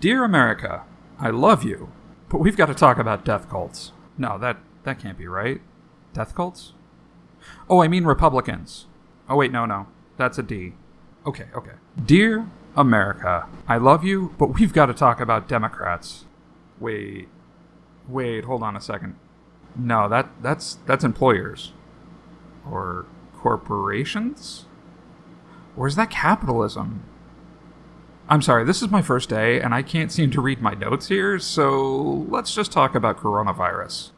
Dear America, I love you, but we've got to talk about death cults. No, that that can't be right. Death cults? Oh, I mean Republicans. Oh wait, no, no. That's a D. Okay, okay. Dear America, I love you, but we've got to talk about Democrats. Wait. Wait, hold on a second. No, that that's that's employers. Or corporations? Or is that capitalism? I'm sorry, this is my first day and I can't seem to read my notes here, so let's just talk about coronavirus.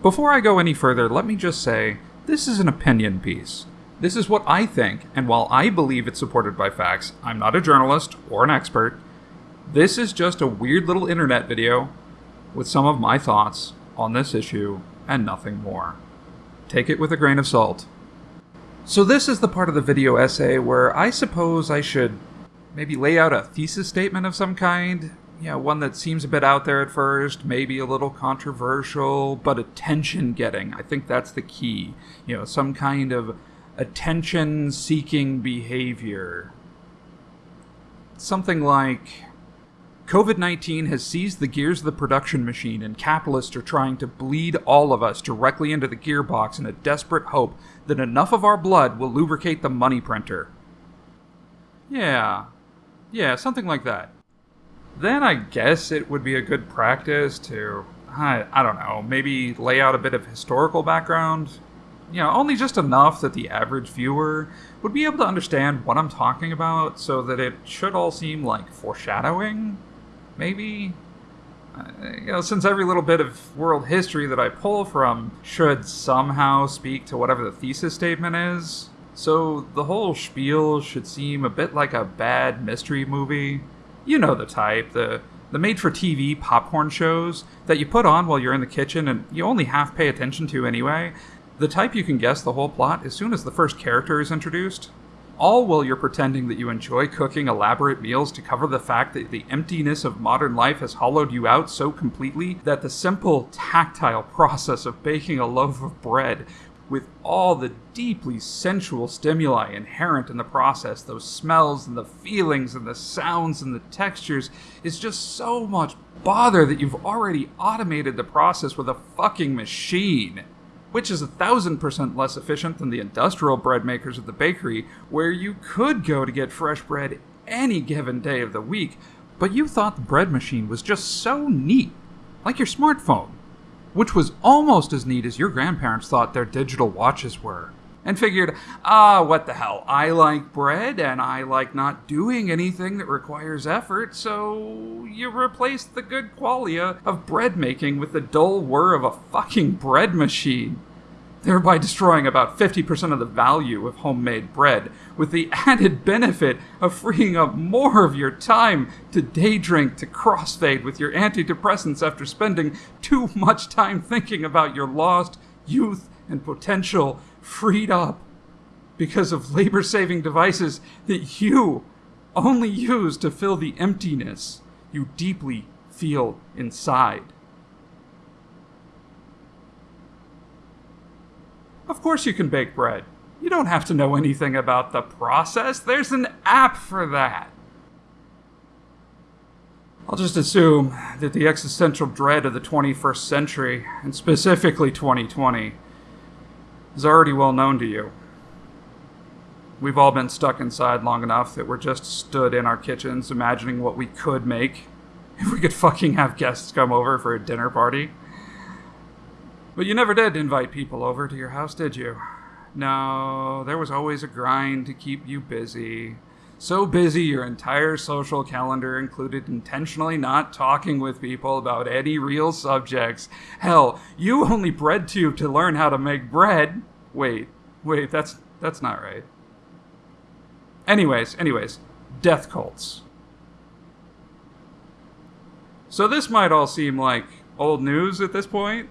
Before I go any further, let me just say this is an opinion piece. This is what I think, and while I believe it's supported by facts, I'm not a journalist or an expert. This is just a weird little internet video with some of my thoughts on this issue and nothing more. Take it with a grain of salt. So, this is the part of the video essay where I suppose I should maybe lay out a thesis statement of some kind. You know, one that seems a bit out there at first, maybe a little controversial, but attention getting. I think that's the key. You know, some kind of attention seeking behavior. Something like COVID 19 has seized the gears of the production machine, and capitalists are trying to bleed all of us directly into the gearbox in a desperate hope that enough of our blood will lubricate the money printer. Yeah. Yeah, something like that. Then I guess it would be a good practice to, I, I don't know, maybe lay out a bit of historical background, you know, only just enough that the average viewer would be able to understand what I'm talking about so that it should all seem like foreshadowing, maybe? Uh, you know, since every little bit of world history that I pull from should somehow speak to whatever the thesis statement is. So the whole spiel should seem a bit like a bad mystery movie. You know the type, the the made for TV popcorn shows that you put on while you're in the kitchen and you only half pay attention to anyway, the type you can guess the whole plot as soon as the first character is introduced. All while you're pretending that you enjoy cooking elaborate meals to cover the fact that the emptiness of modern life has hollowed you out so completely that the simple tactile process of baking a loaf of bread with all the deeply sensual stimuli inherent in the process, those smells and the feelings and the sounds and the textures, is just so much bother that you've already automated the process with a fucking machine which is a thousand percent less efficient than the industrial bread makers at the bakery, where you could go to get fresh bread any given day of the week, but you thought the bread machine was just so neat, like your smartphone, which was almost as neat as your grandparents thought their digital watches were and figured, ah, what the hell? I like bread and I like not doing anything that requires effort, so you replace the good qualia of bread making with the dull whir of a fucking bread machine. Thereby destroying about 50% of the value of homemade bread, with the added benefit of freeing up more of your time to day drink, to crossfade with your antidepressants after spending too much time thinking about your lost youth and potential freed up because of labor saving devices that you only use to fill the emptiness you deeply feel inside. Of course, you can bake bread. You don't have to know anything about the process, there's an app for that. I'll just assume that the existential dread of the 21st century, and specifically 2020, is already well known to you. We've all been stuck inside long enough that we're just stood in our kitchens imagining what we could make if we could fucking have guests come over for a dinner party. But you never did invite people over to your house, did you? No, there was always a grind to keep you busy. So busy your entire social calendar included intentionally not talking with people about any real subjects. Hell, you only bread tube to learn how to make bread. Wait, wait, that's that's not right. Anyways, anyways, death cults. So this might all seem like old news at this point.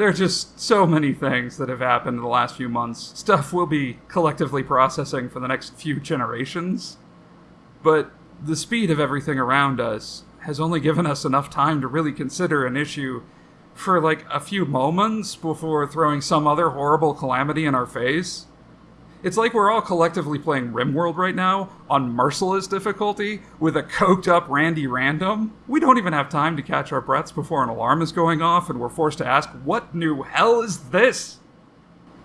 There are just so many things that have happened in the last few months. Stuff we'll be collectively processing for the next few generations. But the speed of everything around us has only given us enough time to really consider an issue for like a few moments before throwing some other horrible calamity in our face. It's like we're all collectively playing RimWorld right now on merciless difficulty with a coked up Randy Random. We don't even have time to catch our breaths before an alarm is going off, and we're forced to ask, What new hell is this?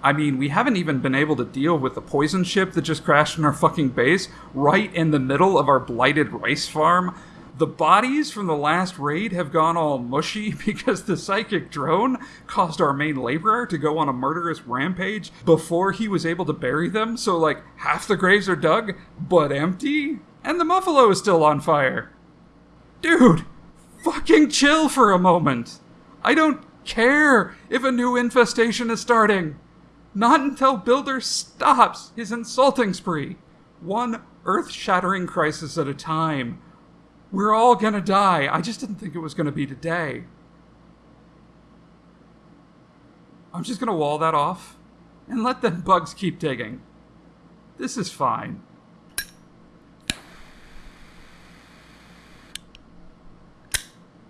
I mean, we haven't even been able to deal with the poison ship that just crashed in our fucking base right in the middle of our blighted rice farm. The bodies from the last raid have gone all mushy because the psychic drone caused our main laborer to go on a murderous rampage before he was able to bury them, so like half the graves are dug, but empty? And the Muffalo is still on fire. Dude, fucking chill for a moment. I don't care if a new infestation is starting. Not until Builder stops his insulting spree. One earth shattering crisis at a time we're all gonna die. I just didn't think it was gonna be today. I'm just gonna wall that off and let them bugs keep digging. This is fine.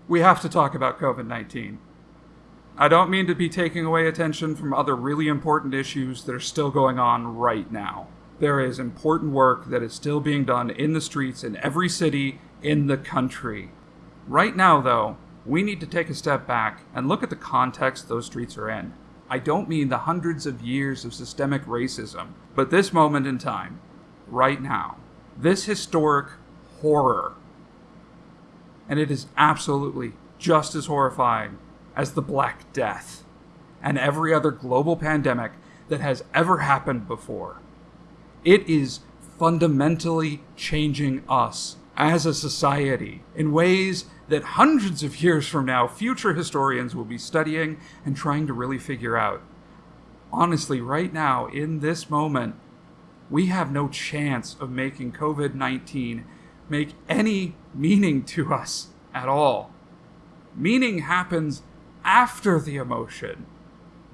We have to talk about COVID 19. I don't mean to be taking away attention from other really important issues that are still going on right now. There is important work that is still being done in the streets in every city in the country. Right now, though, we need to take a step back and look at the context those streets are in. I don't mean the hundreds of years of systemic racism, but this moment in time, right now, this historic horror. And it is absolutely just as horrifying as the Black Death and every other global pandemic that has ever happened before. It is fundamentally changing us as a society in ways that hundreds of years from now, future historians will be studying and trying to really figure out. Honestly, right now, in this moment, we have no chance of making COVID 19 make any meaning to us at all. Meaning happens after the emotion.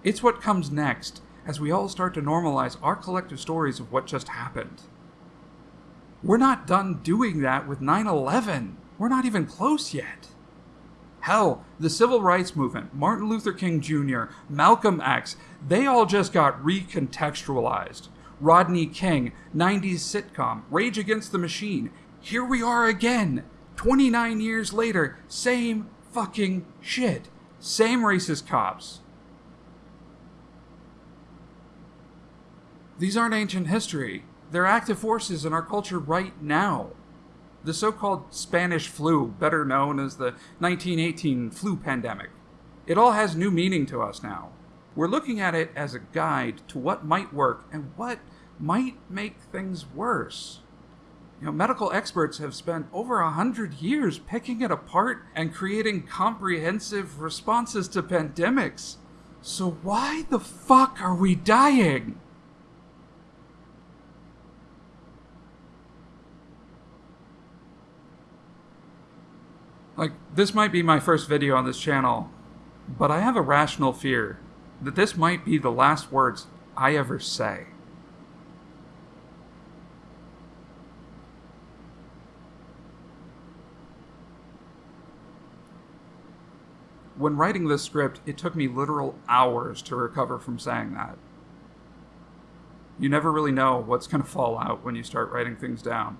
It's what comes next as we all start to normalize our collective stories of what just happened. We're not done doing that with 9 11. We're not even close yet. Hell, the civil rights movement, Martin Luther King Jr., Malcolm X, they all just got recontextualized. Rodney King, 90s sitcom, Rage Against the Machine. Here we are again, 29 years later, same fucking shit. Same racist cops. These aren't ancient history. They're active forces in our culture right now. The so called Spanish flu, better known as the 1918 flu pandemic, it all has new meaning to us now. We're looking at it as a guide to what might work and what might make things worse. You know, medical experts have spent over a hundred years picking it apart and creating comprehensive responses to pandemics. So why the fuck are we dying? Like, this might be my first video on this channel, but I have a rational fear that this might be the last words I ever say. When writing this script, it took me literal hours to recover from saying that. You never really know what's going to fall out when you start writing things down.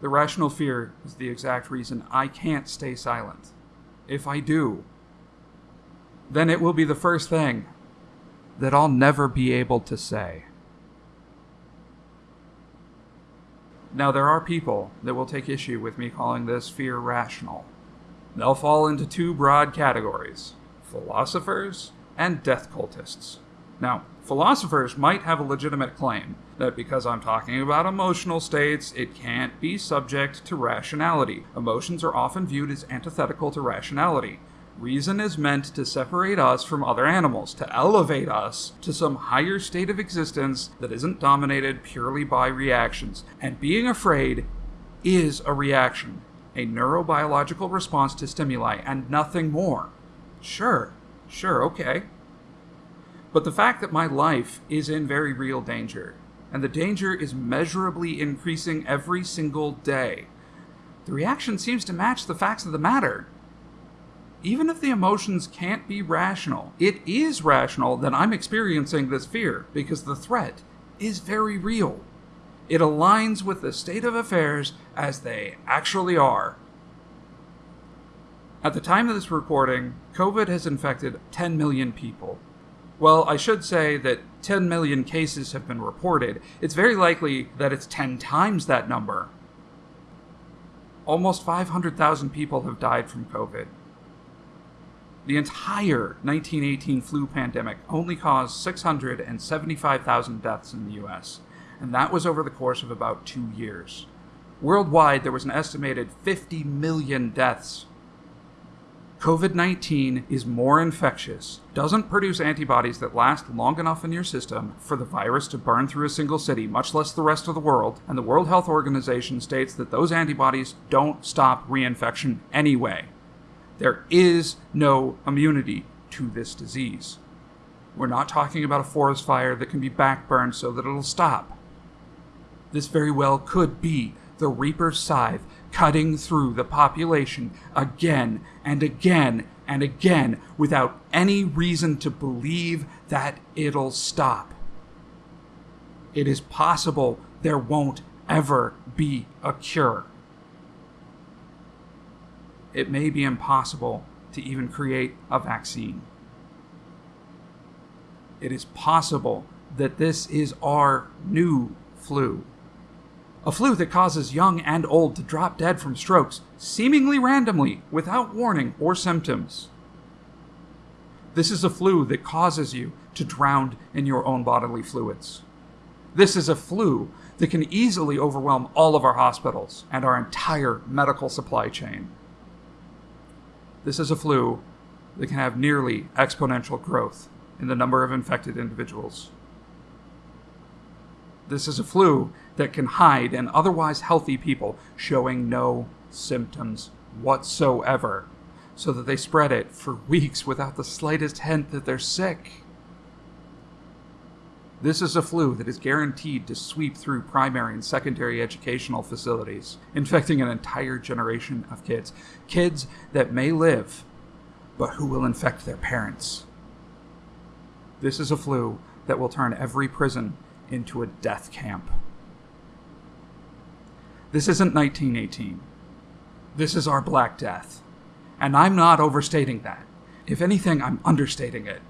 The rational fear is the exact reason I can't stay silent. If I do, then it will be the first thing that I'll never be able to say. Now, there are people that will take issue with me calling this fear rational. They'll fall into two broad categories philosophers and death cultists. Now, philosophers might have a legitimate claim that because I'm talking about emotional states, it can't be subject to rationality. Emotions are often viewed as antithetical to rationality. Reason is meant to separate us from other animals, to elevate us to some higher state of existence that isn't dominated purely by reactions. And being afraid is a reaction, a neurobiological response to stimuli, and nothing more. Sure, sure, okay. But the fact that my life is in very real danger, and the danger is measurably increasing every single day, the reaction seems to match the facts of the matter. even if the emotions can't be rational, it is rational that I'm experiencing this fear because the threat is very real. It aligns with the state of affairs as they actually are. At the time of this recording, COVID has infected 10 million people. Well, I should say that 10 million cases have been reported. It's very likely that it's 10 times that number. Almost 500,000 people have died from COVID. The entire 1918 flu pandemic only caused 675,000 deaths in the US, and that was over the course of about two years. Worldwide, there was an estimated 50 million deaths. COVID 19 is more infectious, doesn't produce antibodies that last long enough in your system for the virus to burn through a single city, much less the rest of the world, and the World Health Organization states that those antibodies don't stop reinfection anyway. There is no immunity to this disease. We're not talking about a forest fire that can be backburned so that it'll stop. This very well could be the Reaper's scythe cutting through the population again and again and again without any reason to believe that it'll stop. It is possible there won't ever be a cure it may be impossible to even create a vaccine. It is possible that this is our new flu. A flu that causes young and old to drop dead from strokes, seemingly randomly, without warning or symptoms. This is a flu that causes you to drown in your own bodily fluids. This is a flu that can easily overwhelm all of our hospitals and our entire medical supply chain. This is a flu that can have nearly exponential growth in the number of infected individuals. This is a flu that can hide in otherwise healthy people showing no symptoms whatsoever, so that they spread it for weeks without the slightest hint that they're sick. This is a flu that is guaranteed to sweep through primary and secondary educational facilities, infecting an entire generation of kids. Kids that may live, but who will infect their parents. This is a flu that will turn every prison into a death camp. This isn't 1918. This is our Black Death. And I'm not overstating that. If anything, I'm understating it.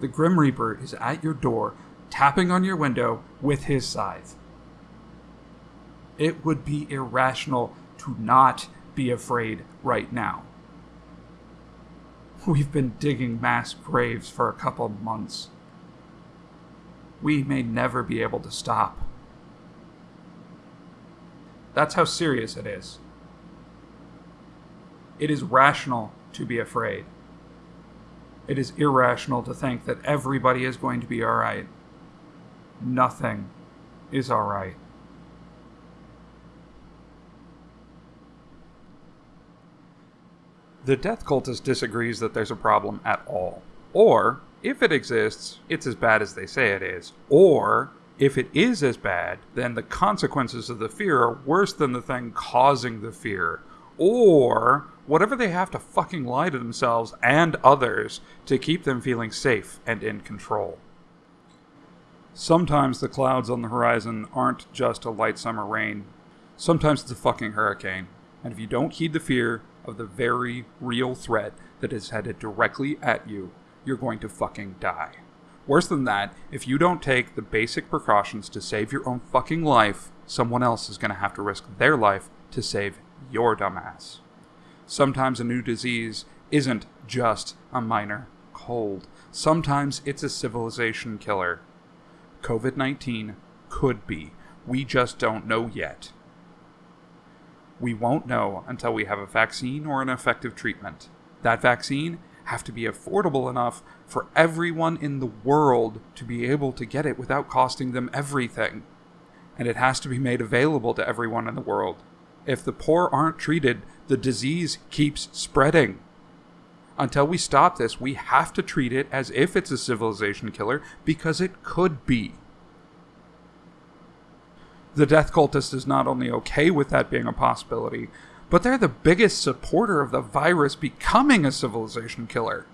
The Grim Reaper is at your door, tapping on your window with his scythe. It would be irrational to not be afraid right now. We've been digging mass graves for a couple months. We may never be able to stop. That's how serious it is. It is rational to be afraid it is irrational to think that everybody is going to be alright. Nothing is alright. The death cultist disagrees that there's a problem at all. Or, if it exists, it's as bad as they say it is. Or, if it is as bad, then the consequences of the fear are worse than the thing causing the fear. Or, whatever they have to fucking lie to themselves and others to keep them feeling safe and in control. Sometimes the clouds on the horizon aren't just a light summer rain. Sometimes it's a fucking hurricane. And if you don't heed the fear of the very real threat that is headed directly at you, you're going to fucking die. Worse than that, if you don't take the basic precautions to save your own fucking life, someone else is going to have to risk their life to save your dumbass sometimes a new disease isn't just a minor cold. Sometimes it's a civilization killer. COVID 19 could be. We just don't know yet. We won't know until we have a vaccine or an effective treatment. That vaccine have to be affordable enough for everyone in the world to be able to get it without costing them everything. And it has to be made available to everyone in the world. If the poor aren't treated, the disease keeps spreading. Until we stop this, we have to treat it as if it's a civilization killer because it could be. The death cultist is not only okay with that being a possibility, but they're the biggest supporter of the virus becoming a civilization killer.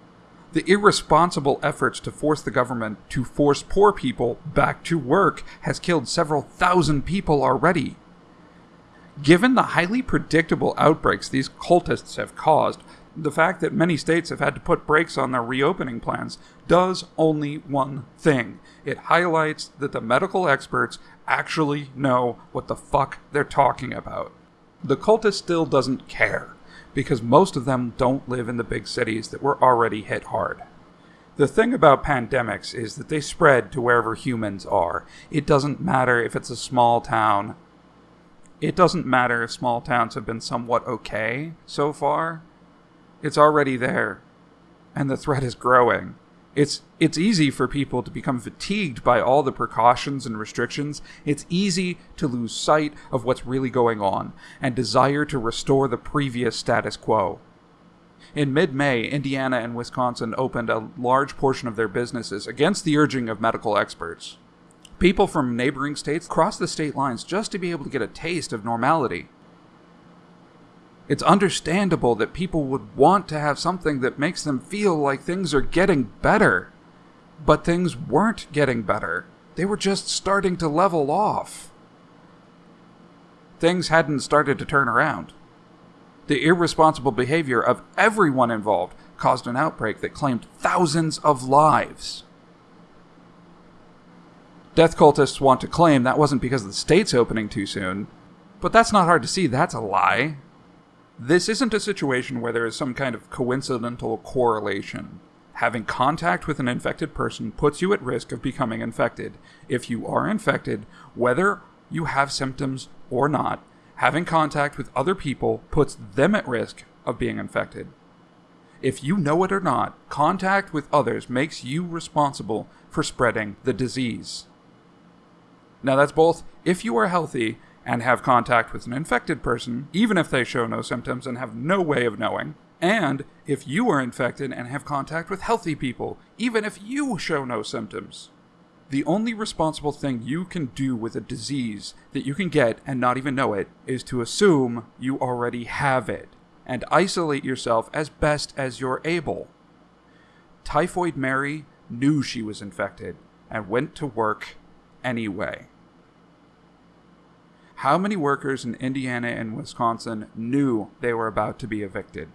The irresponsible efforts to force the government to force poor people back to work has killed several thousand people already. Given the highly predictable outbreaks these cultists have caused, the fact that many states have had to put brakes on their reopening plans does only one thing. It highlights that the medical experts actually know what the fuck they're talking about. The cultist still doesn't care, because most of them don't live in the big cities that were already hit hard. The thing about pandemics is that they spread to wherever humans are. It doesn't matter if it's a small town. It doesn't matter if small towns have been somewhat okay so far. It's already there, and the threat is growing. It's it's easy for people to become fatigued by all the precautions and restrictions. It's easy to lose sight of what's really going on and desire to restore the previous status quo. In mid May, Indiana and Wisconsin opened a large portion of their businesses against the urging of medical experts. People from neighboring states crossed the state lines just to be able to get a taste of normality. It's understandable that people would want to have something that makes them feel like things are getting better. But things weren't getting better. They were just starting to level off. Things hadn't started to turn around. The irresponsible behavior of everyone involved caused an outbreak that claimed thousands of lives. Death cultists want to claim that wasn't because of the state's opening too soon, but that's not hard to see, that's a lie. This isn't a situation where there is some kind of coincidental correlation. Having contact with an infected person puts you at risk of becoming infected. If you are infected, whether you have symptoms or not, having contact with other people puts them at risk of being infected. If you know it or not, contact with others makes you responsible for spreading the disease. Now, that's both if you are healthy and have contact with an infected person, even if they show no symptoms and have no way of knowing, and if you are infected and have contact with healthy people, even if you show no symptoms. The only responsible thing you can do with a disease that you can get and not even know it is to assume you already have it and isolate yourself as best as you're able. Typhoid Mary knew she was infected and went to work anyway. How many workers in Indiana and Wisconsin knew they were about to be evicted?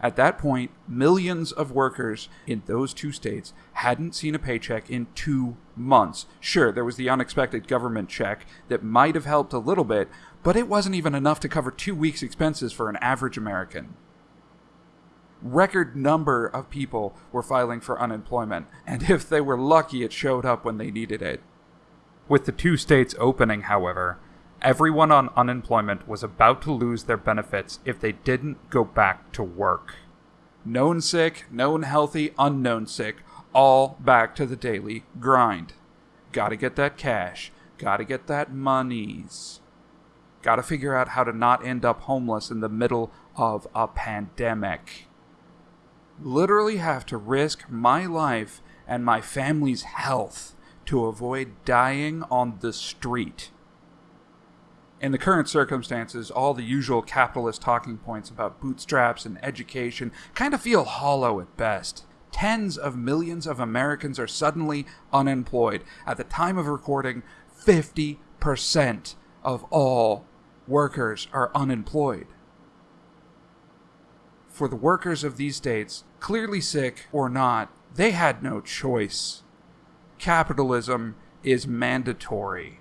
At that point, millions of workers in those two states hadn't seen a paycheck in two months. Sure, there was the unexpected government check that might have helped a little bit, but it wasn't even enough to cover two weeks' expenses for an average American. Record number of people were filing for unemployment, and if they were lucky, it showed up when they needed it. With the two states opening, however, everyone on unemployment was about to lose their benefits if they didn't go back to work. Known sick, known healthy, unknown sick, all back to the daily grind. Gotta get that cash, gotta get that monies. Gotta figure out how to not end up homeless in the middle of a pandemic. Literally have to risk my life and my family's health to avoid dying on the street. In the current circumstances, all the usual capitalist talking points about bootstraps and education kind of feel hollow at best. Tens of millions of Americans are suddenly unemployed. At the time of recording, 50% of all workers are unemployed. For the workers of these states, clearly sick or not, they had no choice capitalism is mandatory.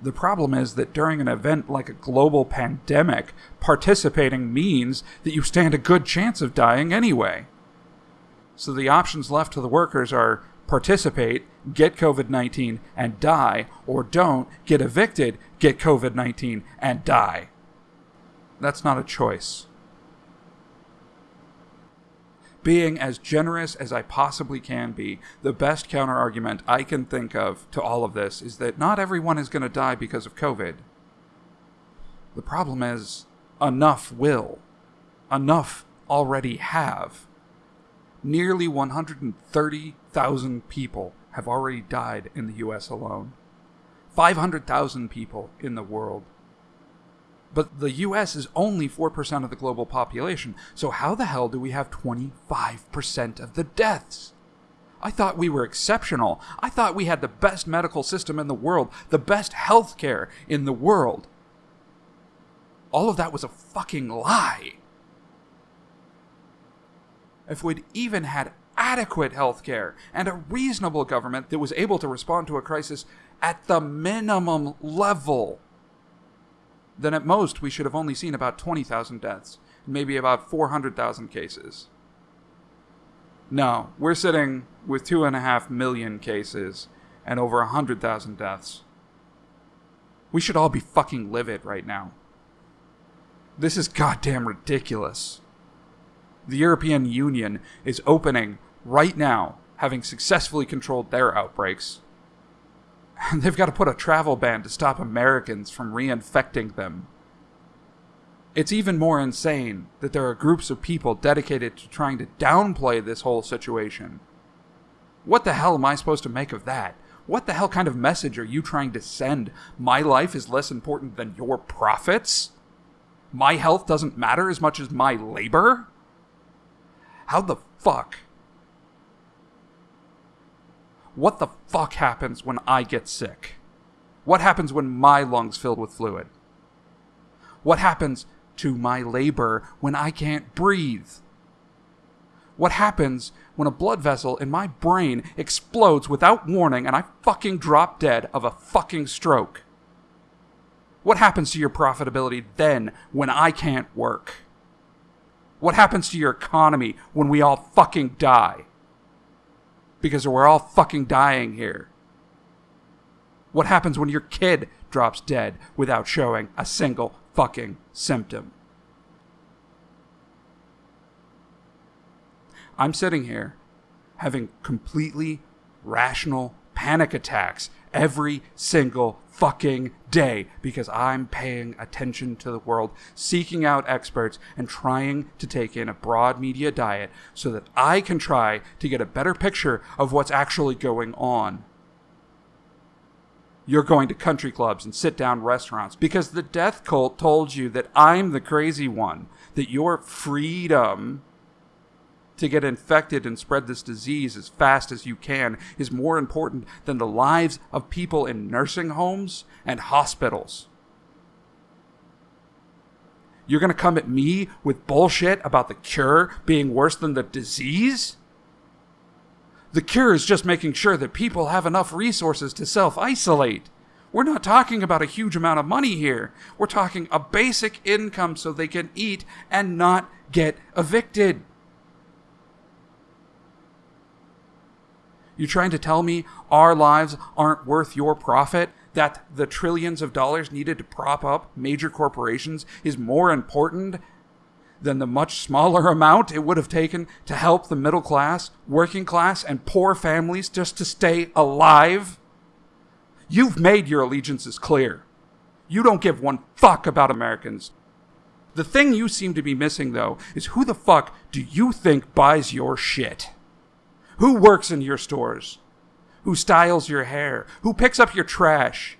The problem is that during an event like a global pandemic, participating means that you stand a good chance of dying anyway. So the options left to the workers are participate, get COVID 19, and die, or don't, get evicted, get COVID 19, and die. That's not a choice being as generous as I possibly can be, the best counterargument I can think of to all of this is that not everyone is going to die because of COVID. The problem is, enough will. Enough already have. Nearly 130,000 people have already died in the US alone. 500,000 people in the world. But the US is only 4% of the global population, so how the hell do we have 25% of the deaths? I thought we were exceptional. I thought we had the best medical system in the world, the best healthcare in the world. All of that was a fucking lie. If we'd even had adequate healthcare and a reasonable government that was able to respond to a crisis at the minimum level, then at most we should have only seen about 20,000 deaths, maybe about 400,000 cases. No, we're sitting with 2.5 million cases and over 100,000 deaths. We should all be fucking livid right now. This is goddamn ridiculous. The European Union is opening right now, having successfully controlled their outbreaks. They've got to put a travel ban to stop Americans from reinfecting them. It's even more insane that there are groups of people dedicated to trying to downplay this whole situation. What the hell am I supposed to make of that? What the hell kind of message are you trying to send? My life is less important than your profits? My health doesn't matter as much as my labor? How the fuck? What the fuck happens when I get sick? What happens when my lungs fill with fluid? What happens to my labor when I can't breathe? What happens when a blood vessel in my brain explodes without warning and I fucking drop dead of a fucking stroke? What happens to your profitability then when I can't work? What happens to your economy when we all fucking die? Because we're all fucking dying here. What happens when your kid drops dead without showing a single fucking symptom? I'm sitting here having completely rational panic attacks every single fucking day because I'm paying attention to the world, seeking out experts, and trying to take in a broad media diet so that I can try to get a better picture of what's actually going on. You're going to country clubs and sit down restaurants because the death cult told you that I'm the crazy one, that your freedom to get infected and spread this disease as fast as you can is more important than the lives of people in nursing homes and hospitals. You're going to come at me with bullshit about the cure being worse than the disease? The cure is just making sure that people have enough resources to self isolate. We're not talking about a huge amount of money here. We're talking a basic income so they can eat and not get evicted. You trying to tell me our lives aren't worth your profit? That the trillions of dollars needed to prop up major corporations is more important than the much smaller amount it would have taken to help the middle class, working class, and poor families just to stay alive? You've made your allegiances clear. You don't give one fuck about Americans. The thing you seem to be missing, though, is who the fuck do you think buys your shit? Who works in your stores? Who styles your hair? Who picks up your trash?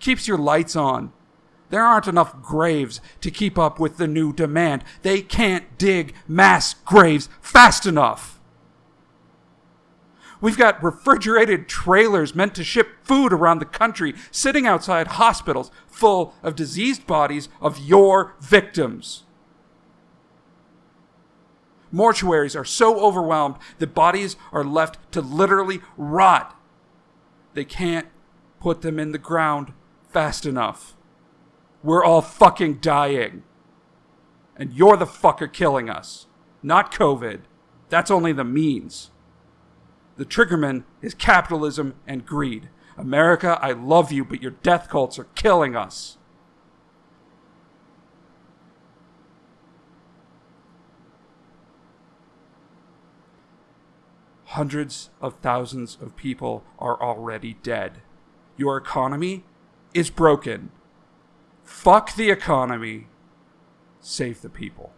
Keeps your lights on? There aren't enough graves to keep up with the new demand. They can't dig mass graves fast enough. We've got refrigerated trailers meant to ship food around the country sitting outside hospitals full of diseased bodies of your victims. Mortuaries are so overwhelmed that bodies are left to literally rot. They can't put them in the ground fast enough. We're all fucking dying. And you're the fucker killing us. Not COVID. That's only the means. The triggerman is capitalism and greed. America, I love you, but your death cults are killing us. Hundreds of thousands of people are already dead. Your economy is broken. Fuck the economy. Save the people.